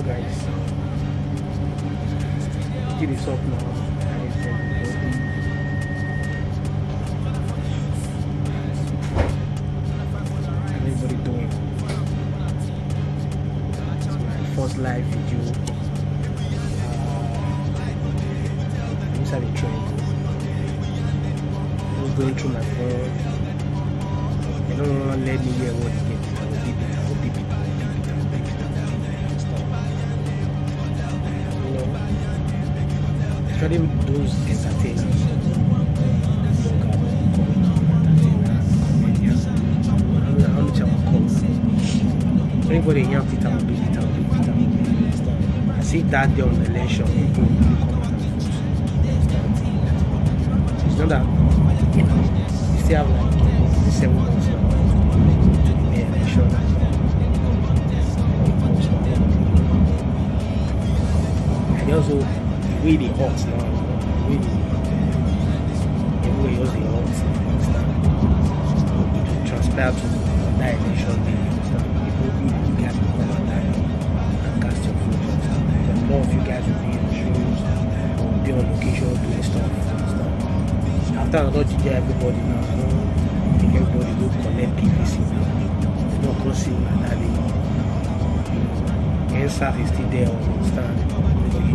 Hello guys. It is up now. Everybody. Doing? It's my first live video. Uh, inside the train. Just going through my phone. They don't want to let me hear what they get. Will call So anybody here, Peter will beep Peter will beep Peter will beep it, understand? I see that day on the election, people come out and vote. It's not that, you know, the way they hot now, the way they, everywhere they hot, understand? Transpire to that election day? People, you, guys will come out there and cast your vote? But more of you guys will be on shows, or be on location doing stuff? After another DJ, everybody now, know, think everybody go collect PVC now. Crossing and that. NSAF is still there? You know, you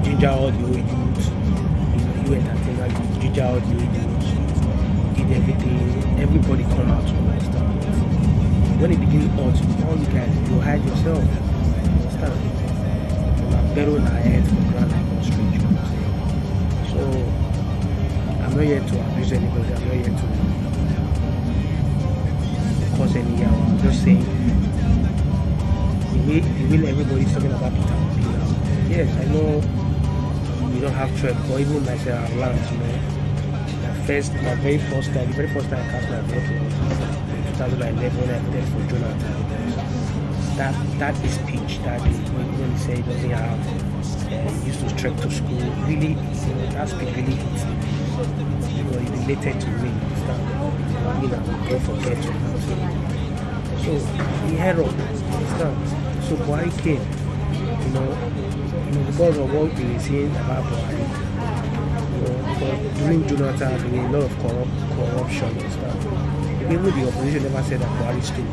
ginger all the old youths, you you entertainer, you ginger all the old youths, you did everything, everybody come out to understand. When it begins hot, all you guys, you hide yourself, understand? Know, better on our head for ground like street, I'm? So, I'm not here to abuse anybody, I'm not here to cause any harm, I'm just saying the way the way everybody's talking about Peter. Yes, I know we don't have track, but even myself I've learned, you know. My first my very first time, the very first time I cast my vote was in 2011 when I voted for Jonathan. That that is speech that day when, when he said he doesn't have uh, used to trek to school. Really, you know, that speech really hits me. Because it related to me, you? I mean, I will go forget So he had up, understand? So Buhari came, you know, because of what we were saying about Buhari, you know, during Jonathan there a lot of corrupt, corruption and stuff. Even the opposition never said that Buhari stole.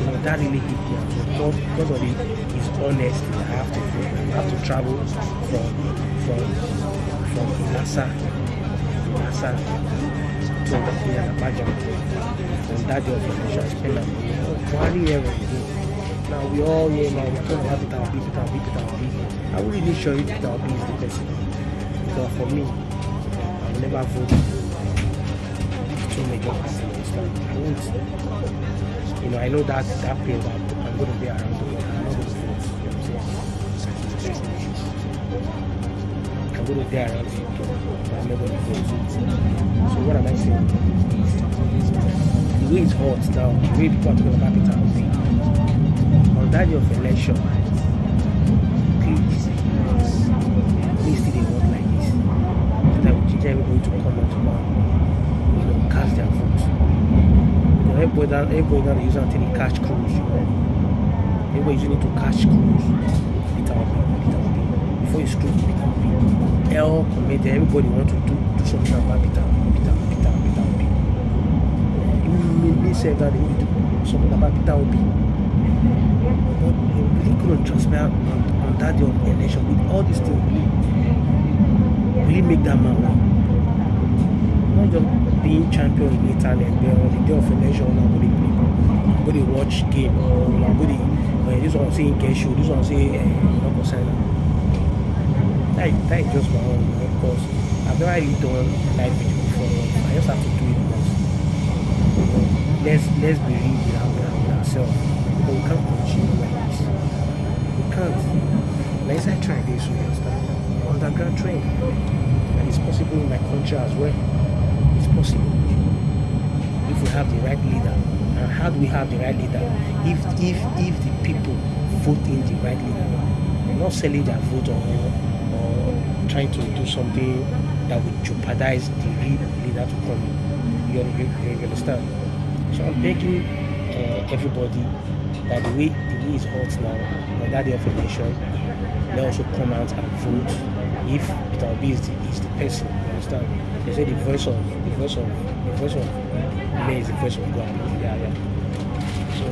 You know, that really hit me. And because, because of the, his honesty, I have to I have to travel from from from Ilasa, Ilasa to Abuja. On that day of like oh, Buhari was good. Now we all here now we're talking about Peter Obi, Peter Obi, Peter Obi. I will really sure you Peter Obi is the person. Because for me, I will never vote two major parties. I won't. You know, I know that that pain that I'm going to be around. I'm not going to vote. You know what I'm saying? I'm going to be around but I'm going to vote. So what am I saying? The way it's hot now, the way people are talking about Obi, on that of election, please, please still dey work like this. So that we teach everybody to come out now, you know, cast their vote. You know, everybody that everybody that use until they catch cruise, you know. Everybody using to catch cruise. Peter Obi, Peter Obi. Before you screw Peter Obi. L committee, everybody want to do, do something about Peter, Peter, Peter, Peter Obi. Me, me said that to do something about Peter Obi. But really couldn't transpire on, on that day of election with all these things really, really make that man win. Not just being champion in Italy, but on the day of election, I'm going to play, I'm going to watch game, or I'm going to, uh, this one say show, this one say, uh, not concern. That, that is just my own, you know, because I've never really done live video before. I just have to do it because, let's, let's be real with, our, with ourselves. Can't continue like this. We can't. Let's this, you understand? Underground train. And it's possible in my country as well. It's possible. If we have the right leader. And how do we have the right leader? If if if the people vote in the right leader. Not selling their vote or or trying to do something that would jeopardize the leader to come in. You, you, you understand? So I'm begging uh, everybody that the way the way it's hot now, on that day of election, they also come out and vote if Peter Obi is the, is the person. You understand? They say the voice of the voice of the voice of man is the voice of God. Yeah, yeah. So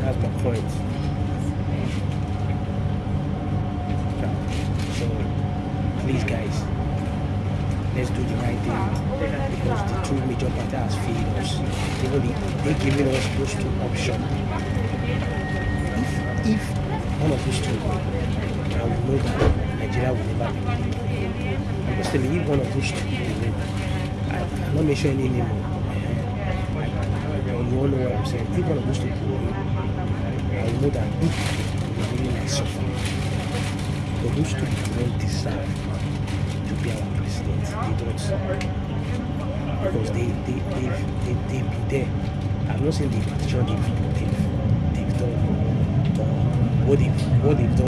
that's my point. Yeah. So please guys, let's do the right thing because the two major parties has failed us. They giving us those two options. If if one of those two, I will know that Nigeria will never be telling you, if one of those two I, I'm not mentioning any name. You all know what I'm saying. If one of those two I will know that both will really like suffer. But those two don't deserve to be our president. They don't. Because they, they, they've, they, they've been there. I've not seen the petition they've, they've, they've done. Or what they've, what they've done.